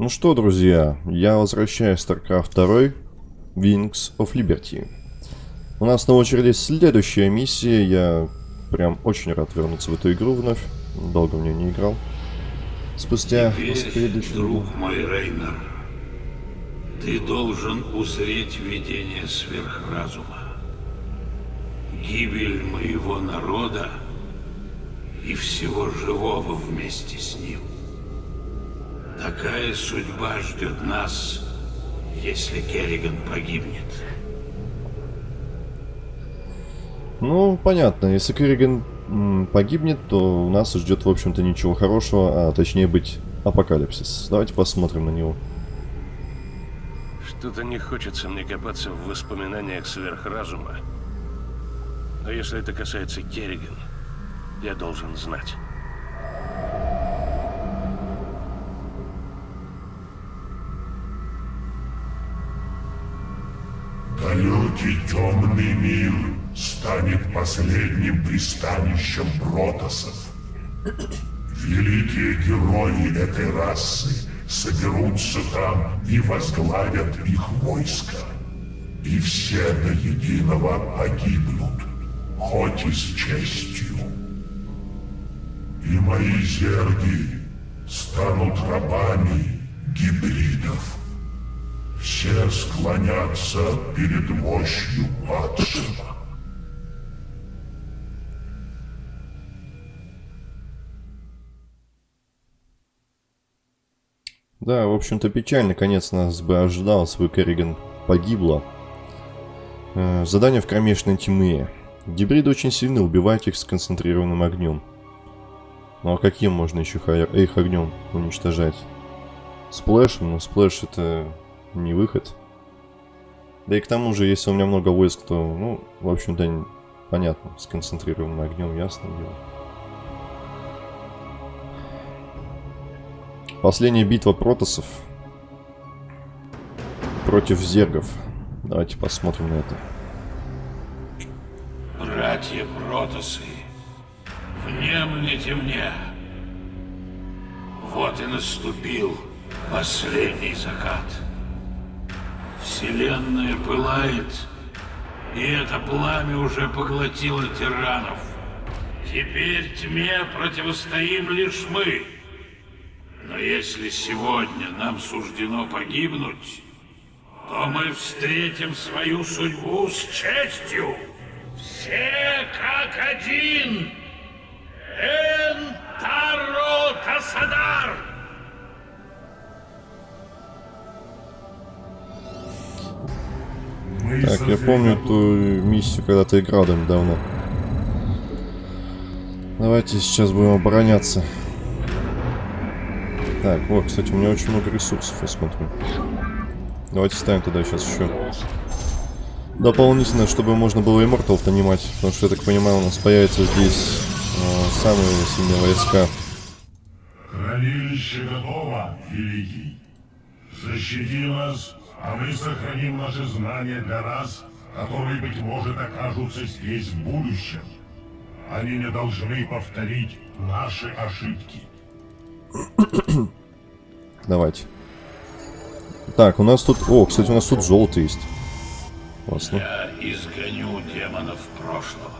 Ну что, друзья, я возвращаюсь в StarCraft 2 Wings of Liberty. У нас на очереди следующая миссия. Я прям очень рад вернуться в эту игру вновь. Долго в нее не играл. Спустя Теперь, друг мой Рейнер, ты должен узреть видение сверхразума. Гибель моего народа и всего живого вместе с ним. Такая судьба ждет нас, если Керриган погибнет. Ну, понятно. Если Керриган погибнет, то у нас ждет, в общем-то, ничего хорошего, а точнее быть апокалипсис. Давайте посмотрим на него. Что-то не хочется мне копаться в воспоминаниях сверхразума. Но если это касается Керриган, я должен знать. Далекий темный мир станет последним пристанищем протосов. Великие герои этой расы соберутся там и возглавят их войско. И все до единого погибнут, хоть и с честью. И мои зерги станут рабами гибридов. Все склонятся перед мощью падшего. Да, в общем-то печальный конец нас бы ожидал, свой Керриган погибла. Э, задание в кромешной тьме. Гибриды очень сильны, убивать их с концентрированным огнем. Ну а каким можно еще их огнем уничтожать? Splash ем? Ну splash это не выход. Да и к тому же, если у меня много войск, то, ну, в общем-то, понятно, сконцентрированным огнем, ясно дело. Последняя битва протосов против зергов. Давайте посмотрим на это. Братья протосы, внемлите мне. Вот и наступил последний закат. Вселенная пылает, и это пламя уже поглотило тиранов. Теперь тьме противостоим лишь мы. Но если сегодня нам суждено погибнуть, то мы встретим свою судьбу с честью. Все как один. Энтаро Тасадар! Так, я помню ту миссию, когда ты играл давно. Давайте сейчас будем обороняться. Так, вот, кстати, у меня очень много ресурсов, я смотрю. Давайте ставим тогда сейчас еще дополнительно, чтобы можно было Immortal понимать. Потому что, я так понимаю, у нас появятся здесь э, самые сильные войска. Хранилище готово, Великий. Защити нас, а мы сохраним наши знания для раз, которые, быть может, окажутся здесь в будущем. Они не должны повторить наши ошибки. Давайте. Так, у нас тут... О, кстати, у нас тут золото есть. Классно. Я изгоню демонов прошлого.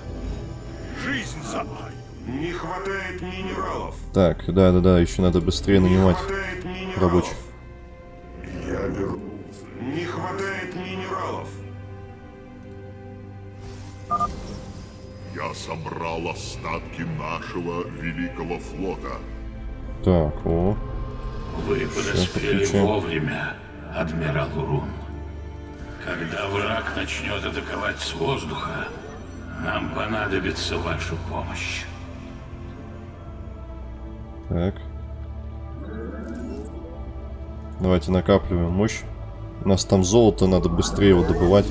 Жизнь за мной. Не хватает минералов. Так, да-да-да, еще надо быстрее нанимать Не хватает минералов. рабочих. Я вернусь. Не хватает минералов. Я собрал остатки нашего великого флота. Так, о. Вы подоспели вовремя, адмирал Урун. Когда враг начнет атаковать с воздуха, нам понадобится ваша помощь. Так. Давайте накапливаем мощь. У нас там золото, надо быстрее его добывать.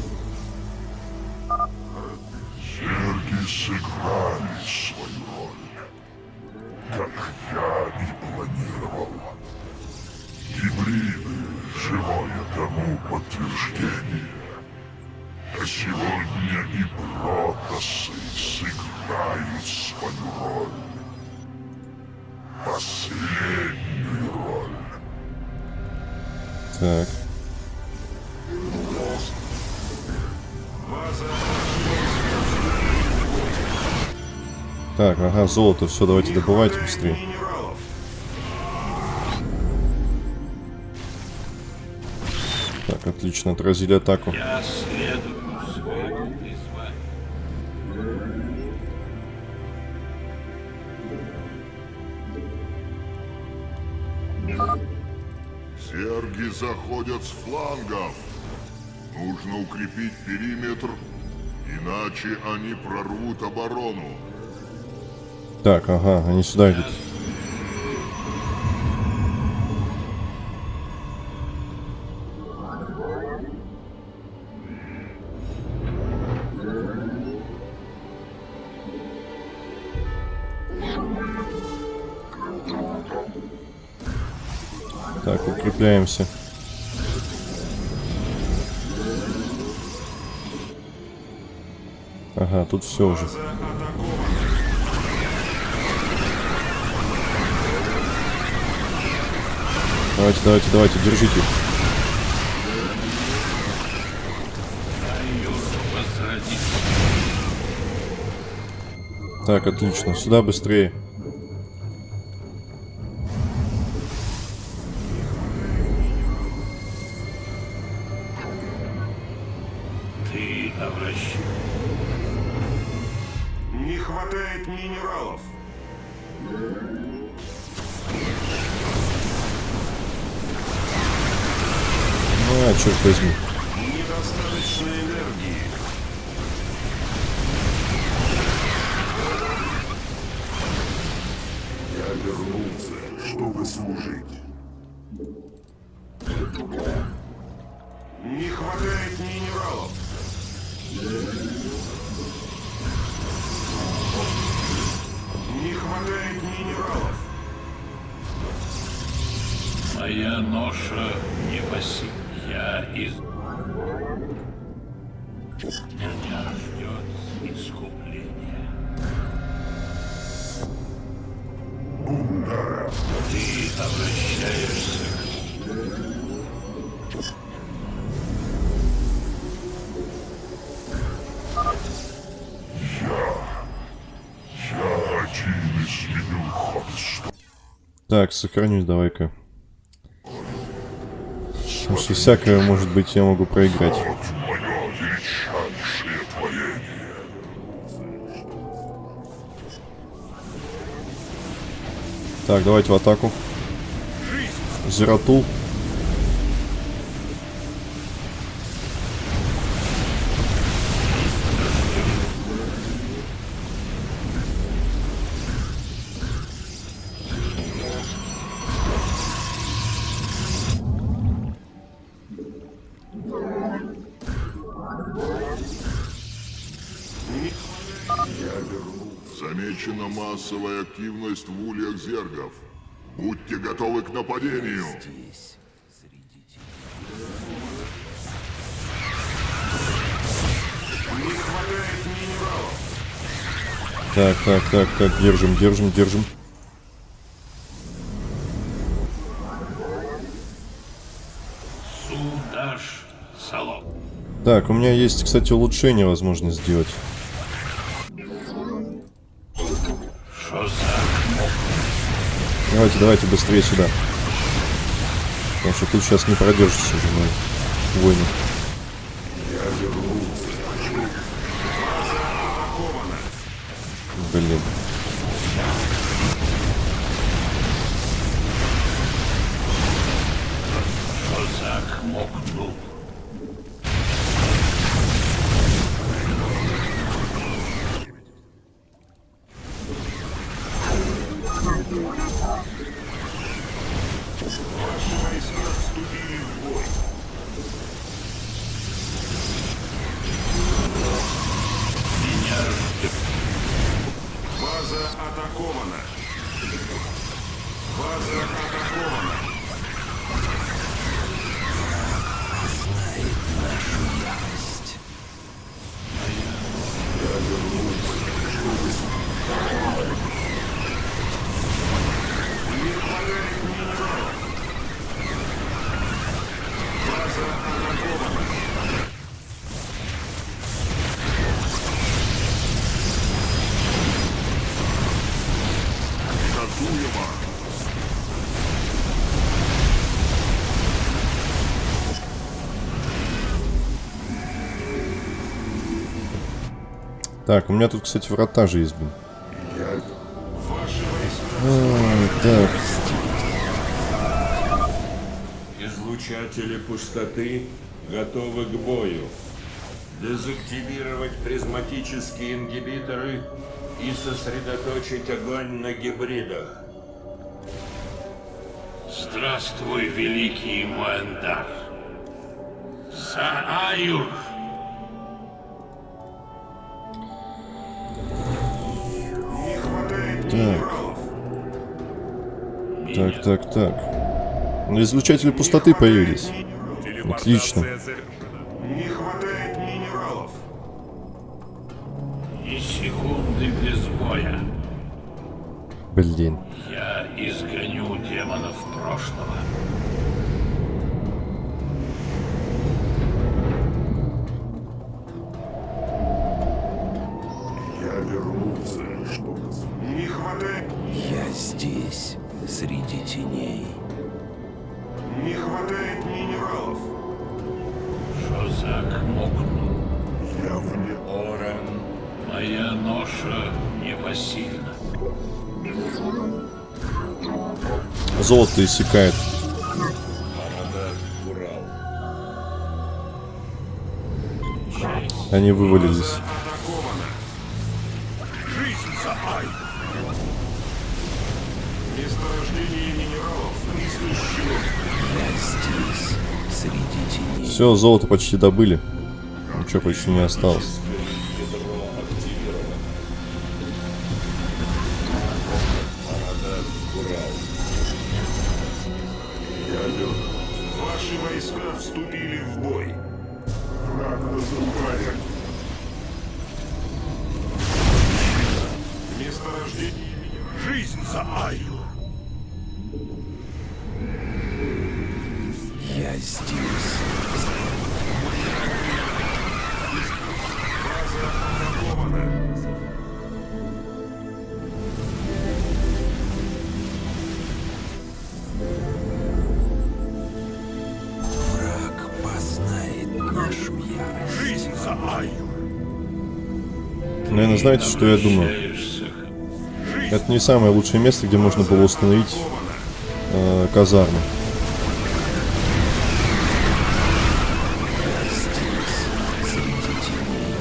Золото, все, давайте добывайте быстрее. Так, отлично, отразили атаку. Серги заходят с флангов. Нужно укрепить периметр, иначе они прорвут оборону. Так, ага, они сюда идут. Так, укрепляемся. Ага, тут все уже. Давайте, давайте, давайте, держите. Так, отлично. Сюда быстрее. Черт возьми. Так, сохранюсь давай-ка. Потому что всякое, может быть, я могу проиграть. Так, давайте в атаку. Зератул. Активность в ульях зергов. Будьте готовы к нападению. Не хватает минералов. Так, так, так, так, держим, держим, держим. Судаш Салом. Так, у меня есть, кстати, улучшение возможно сделать. Давайте, давайте быстрее сюда. Потому что тут сейчас не продержишься уже мой войны. Блин. что за Мокнул? Так, у меня тут, кстати, врата же есть, блин. Так, Излучатели пустоты готовы к бою. Дезактивировать призматические ингибиторы и сосредоточить огонь на гибридах. Здравствуй, великий Муэндар. Сааюр! Не Так. так, так, так. Излучатели пустоты появились. Отлично. Не хватает минералов. Ни секунды без боя. Блин. Я изгоню демонов прошлого. Не хватает... Я здесь, среди теней. Не хватает минералов. Шозак Мокну. Я вне... Орен. Моя ноша непосильна. Золото иссякает. Они вывалились. Все, золото почти добыли. Ничего почти не осталось. Ваши войска знаете, что я думаю? Это не самое лучшее место, где можно было установить э, казарму. Здесь, среди теней.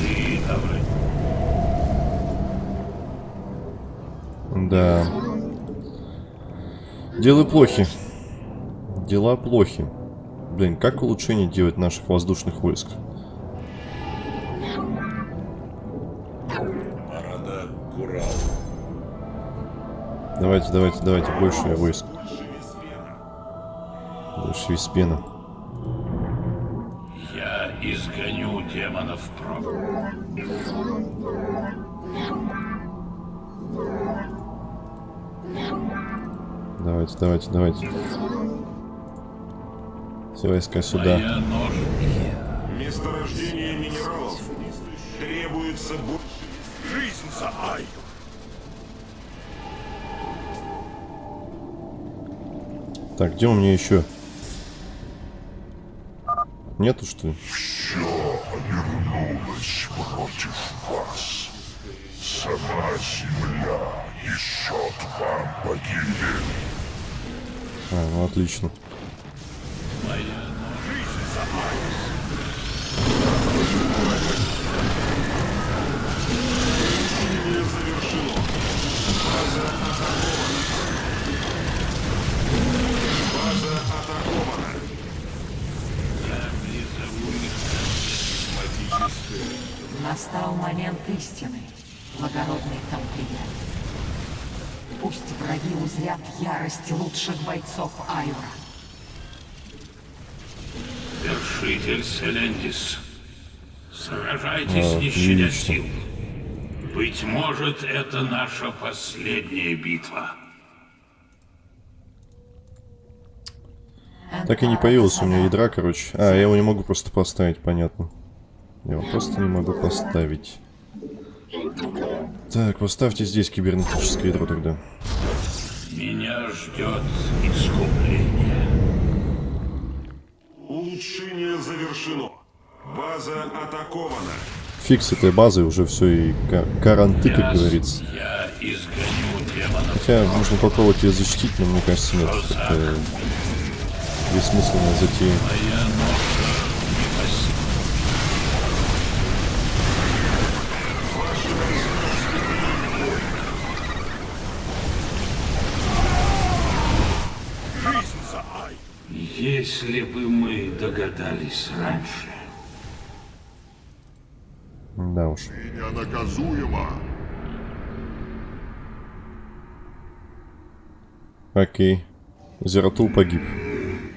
ты, Аврель. Да. Дела плохи. Дела плохи. Блин, как улучшение делать наших воздушных войск? Давайте, давайте, давайте, больше войск. Больше Виспена. Я изгоню демонов прошлого. Давайте, давайте, давайте. Все войска сюда. Месторождение минералов. Требуется бо... Жизнь за Айю. Так, где у меня еще? Нету, что ли? Против вас. Сама земля несет вам погибель. А, ну отлично. Настал момент истины, благородный тамплиер. Пусть враги узрят ярость лучших бойцов Айура. Вершитель Селендис. Сражайтесь, А, не щадя отлично. сил. Быть может, это наша последняя битва. Так и не появилось у меня ядра, короче. А, я его не могу просто поставить, понятно. Я его просто не могу поставить. Так, поставьте здесь кибернетическое ядро тогда. Меня ждет искупление. Улучшение завершено. База атакована. Фиг с этой базой уже все и ка- каранты, как говорится. Я изгоню демонов. Хотя можно попробовать ее защитить, но мне кажется, нет. Это бессмысленная затея. Если бы мы догадались раньше. Да уж. Ты ненаказуема. Окей. Зератул погиб.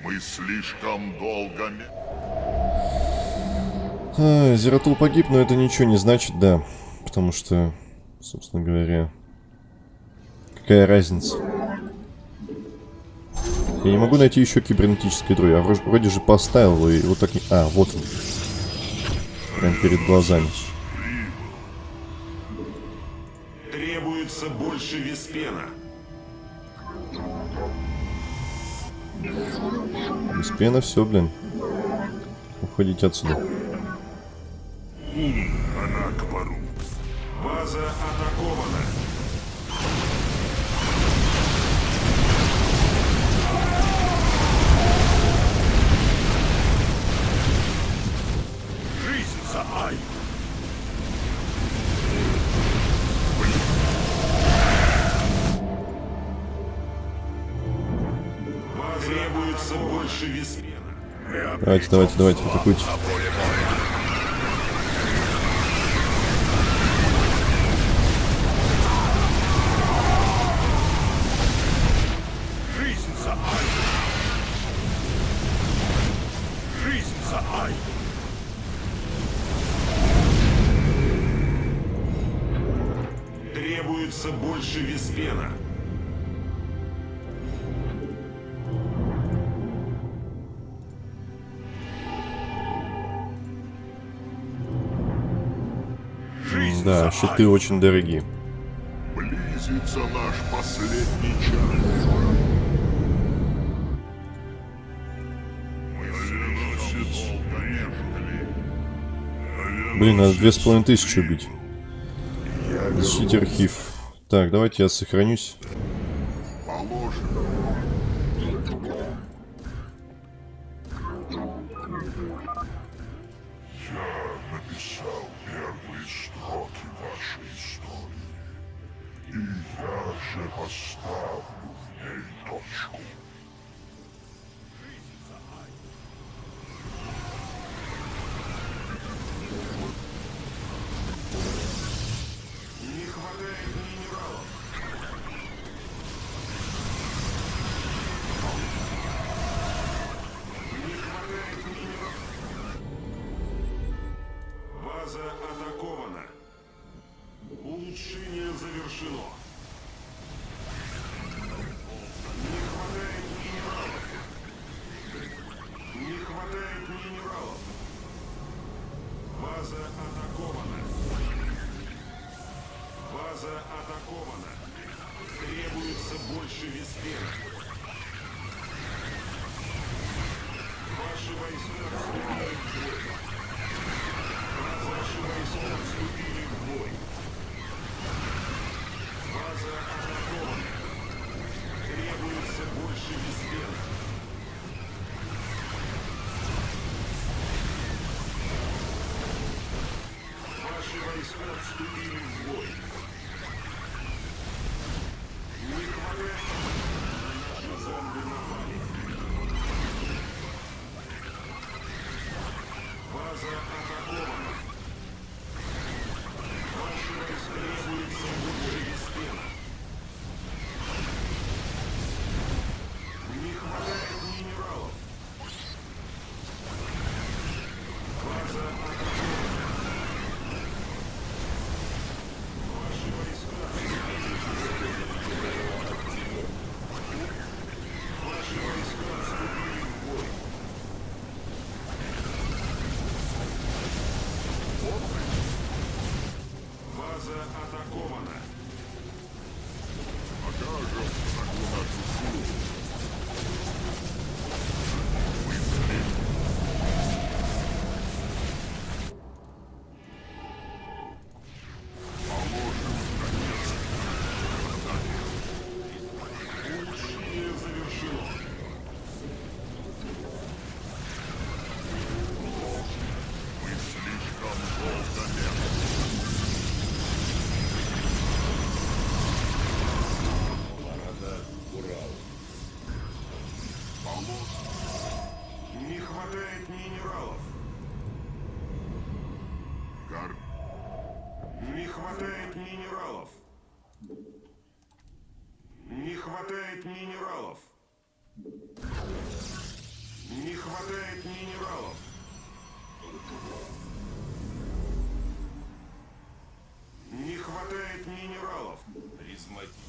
Мы слишком долго... А, Зератул погиб, но это ничего не значит, да. Потому что, собственно говоря, какая разница? Я не могу найти еще кибернетическое ядро. Я вроде, вроде же поставил и вот так... А, вот он. Прям перед глазами. Требуется больше виспена. Без пена все, блин. Уходите отсюда. Она к пару. База Давайте, давайте, давайте, атакуйте. Да, щиты очень дорогие. Близится наш последний час. Блин, надо две с половиной тысячи убить. Защитить архив. Так, давайте я сохранюсь. Войска вступили в бой. Хватает минералов. Не хватает минералов. Не хватает минералов. Не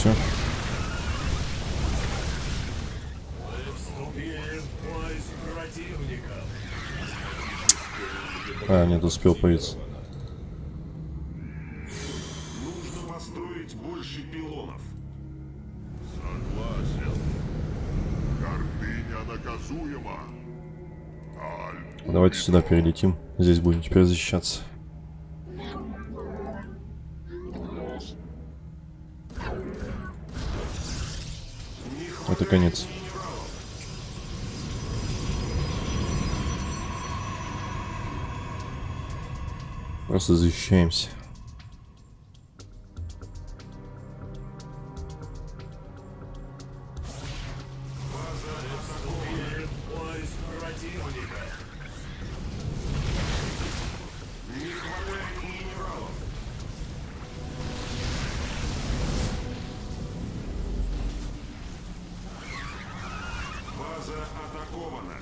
Все. А, нет, успел появиться. Нужно построить больше пилонов. Согласен. Гордыня наказуема. Давайте сюда перелетим. Здесь будем теперь защищаться. Это конец. Просто защищаемся. Атакована.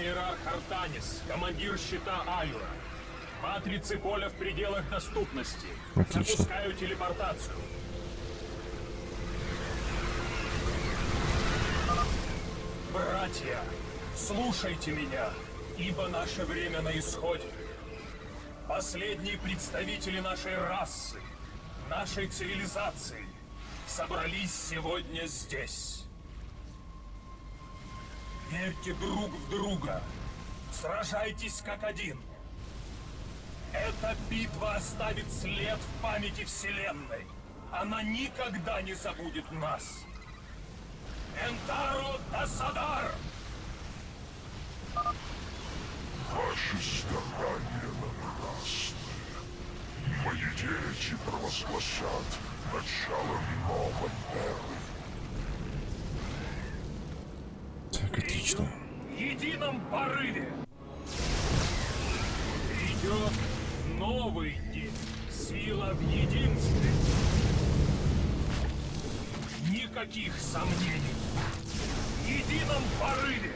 Говорит иерарх Артанис, командир щита Аюра. Матрицы поля в пределах доступности. Отлично. Запускаю телепортацию. Братья, слушайте меня, ибо наше время на исходе. Последние представители нашей расы, нашей цивилизации собрались сегодня здесь. Верьте друг в друга. Сражайтесь как один. Эта битва оставит след в памяти Вселенной. Она никогда не забудет нас. Энтаро Тасадар! Ваши старания напрасны. Мои дети провозгласят начало новой эры. Отлично. В едином порыве. Идет новый день. Сила в единстве. Никаких сомнений. В едином порыве.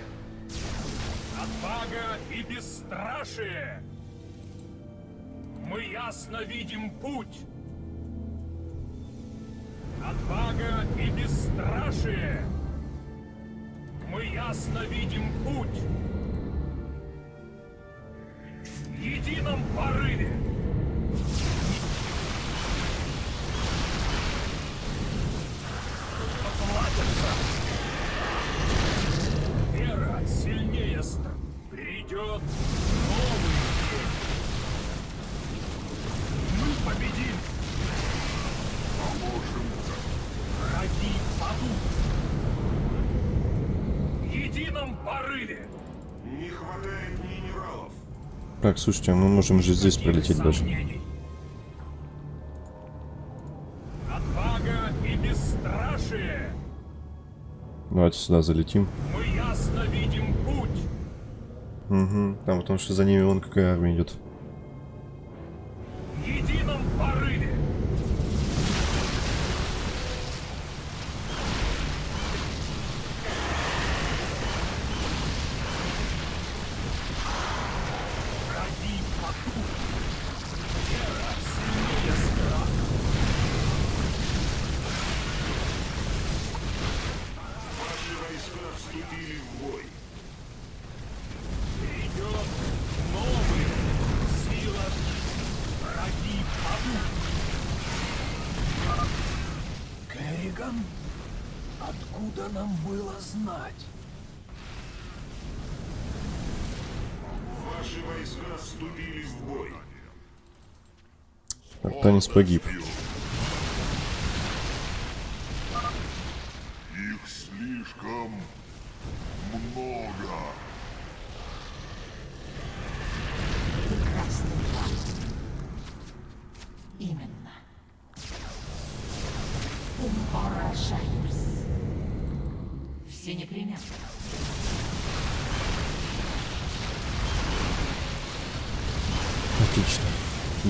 Отвага и бесстрашие. Мы ясно видим путь. Отвага и бесстрашие. Мы ясно видим путь. В едином порыве. Поплатятся. Вера сильнее стр. Придет Так, слушайте, мы можем же здесь пролететь даже. Давайте сюда залетим. Мы ясно видим путь. Угу. Там потому что за ними вон какая армия идет. Керриган? Откуда нам было знать? Ваши войска вступили в бой. Так, Танис погиб. Их слишком много.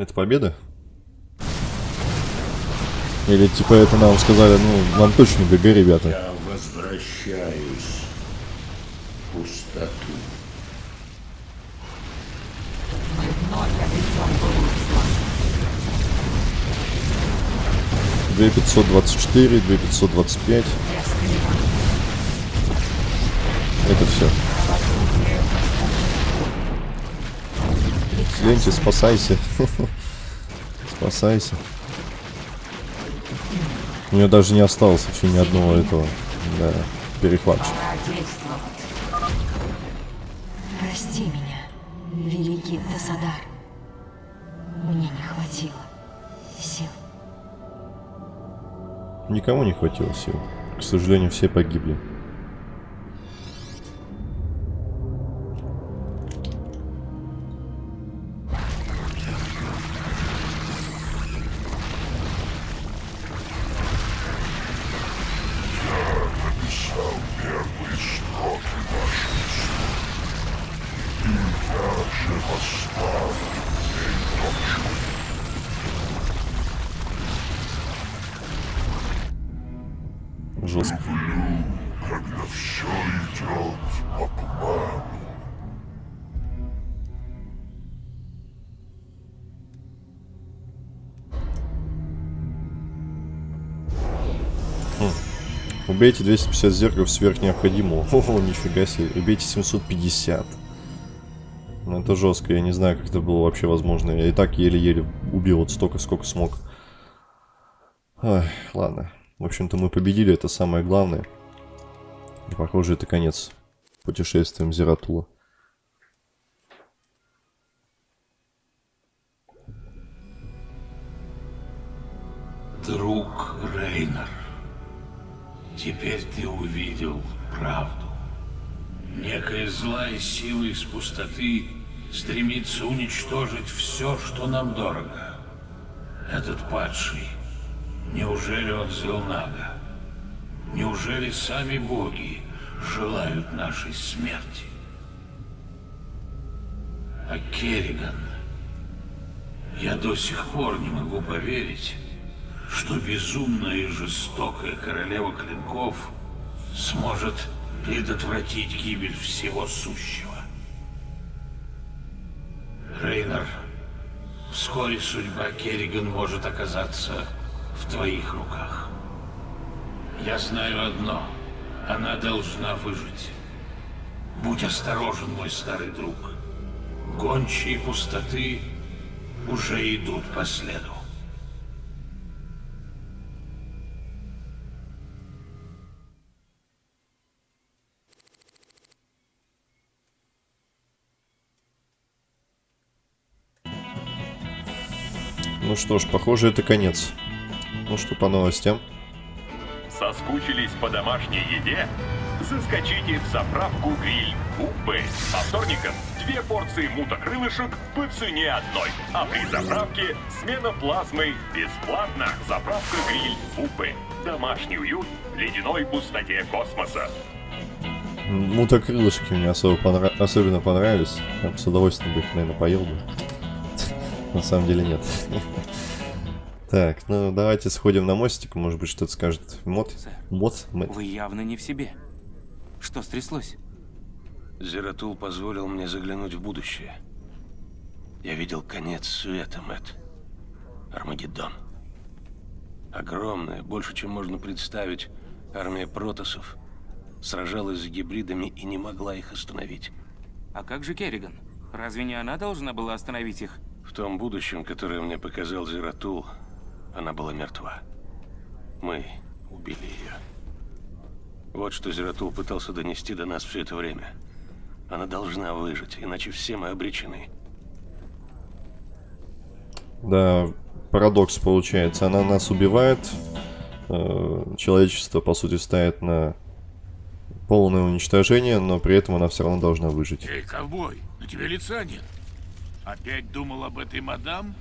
Это победа? Или типа это нам сказали, ну, нам точно ГГ, ребята. Я возвращаюсь в пустоту. Мы вновь обретем былую славу. 2524, 2525. Это все. Ленте, спасайся. спасайся. У нее даже не осталось вообще ни одного этого да, перехватчика. Прости меня, великий Тасадар. Мне не хватило сил. Никому не хватило сил. К сожалению, все погибли. Убейте 250 зергов сверх необходимого. Ого, нифига себе. Убейте 750. Ну это жестко, я не знаю, как это было вообще возможно. Я и так еле-еле убил вот столько, сколько смог. Ой, ладно. В общем-то, мы победили, это самое главное. И, похоже, это конец путешествиям Зератула. Друг Рейнер, теперь ты увидел правду. Некая злая сила из пустоты стремится уничтожить все, что нам дорого. Этот падший, неужели он Зелнага? Неужели сами боги желают нашей смерти? А Керриган, я до сих пор не могу поверить, что безумная и жестокая королева клинков сможет предотвратить гибель всего сущего. Рейнер, вскоре судьба Керриган может оказаться в твоих руках. Я знаю одно. Она должна выжить. Будь осторожен, мой старый друг. Гончие пустоты уже идут по следу. Ну что ж, похоже, это конец. Ну что по новостям? Соскучились по домашней еде? Заскочите в заправку гриль Купы. По вторникам две порции мутокрылышек по цене одной. А при заправке смена плазмы бесплатно. Заправка гриль Купы. Домашний уют в ледяной пустоте космоса. Мутокрылышки мне особо понра... особенно понравились. Я бы с удовольствием бы их, наверное, поел бы. На самом деле нет. Так, ну давайте сходим на мостик, может быть что-то скажет мод. Мод? Мод? Вы явно не в себе. Что стряслось? Зератул позволил мне заглянуть в будущее. Я видел конец света, Мэтт. Армагеддон. Огромная, больше, чем можно представить, армия протосов сражалась с гибридами и не могла их остановить. А как же Керриган? Разве не она должна была остановить их? В том будущем, которое мне показал Зератул, она была мертва. Мы убили ее. Вот что Зератул пытался донести до нас все это время. Она должна выжить, иначе все мы обречены. Да, парадокс получается. Она нас убивает, э, человечество, по сути, ставит на полное уничтожение, но при этом она все равно должна выжить. Эй, ковбой, на тебе лица нет. Опять думал об этой мадам?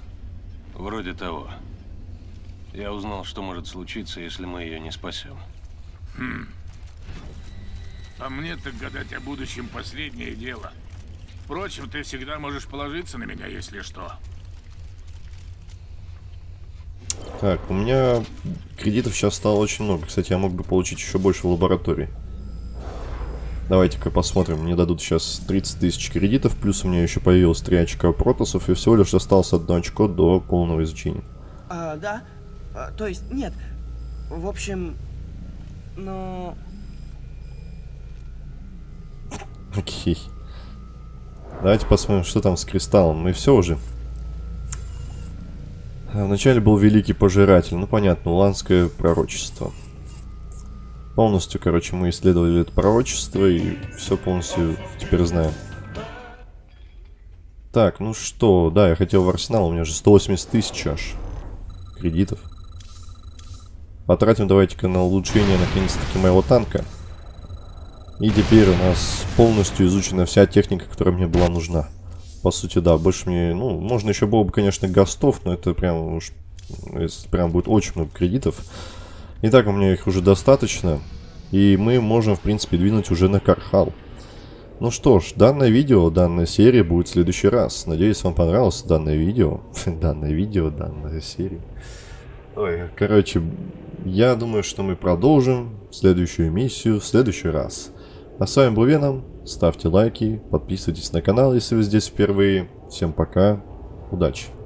Вроде того. Я узнал, что может случиться, если мы ее не спасем. Хм. А мне так гадать о будущем последнее дело. Впрочем, ты всегда можешь положиться на меня, если что. Так, у меня кредитов сейчас стало очень много. Кстати, я мог бы получить еще больше в лаборатории. Давайте-ка посмотрим. Мне дадут сейчас 30 тысяч кредитов, плюс у меня еще появилось 3 очка протосов, и всего лишь осталось одно очко до полного изучения. А, да? А, то есть, нет. В общем, ну... Окей. Давайте посмотрим, что там с кристаллом. Мы все уже. А, Вначале был Великий Пожиратель. Ну, понятно, уланское пророчество. Полностью, короче, мы исследовали это пророчество и все полностью теперь знаем. Так, ну что, да, я хотел в арсенал, у меня же 180 тысяч аж кредитов. Потратим давайте-ка на улучшение наконец-таки моего танка. И теперь у нас полностью изучена вся техника, которая мне была нужна. По сути, да, больше мне, ну, можно еще было бы, конечно, гастов, но это прям уж, прям будет очень много кредитов. Итак, у меня их уже достаточно. И мы можем, в принципе, двинуть уже на Кархал. Ну что ж, данное видео, данная серия будет в следующий раз. Надеюсь, вам понравилось данное видео. данное видео, данная серия. Ой, короче, я думаю, что мы продолжим следующую миссию в следующий раз. А с вами был Веном. Ставьте лайки, подписывайтесь на канал, если вы здесь впервые. Всем пока, удачи.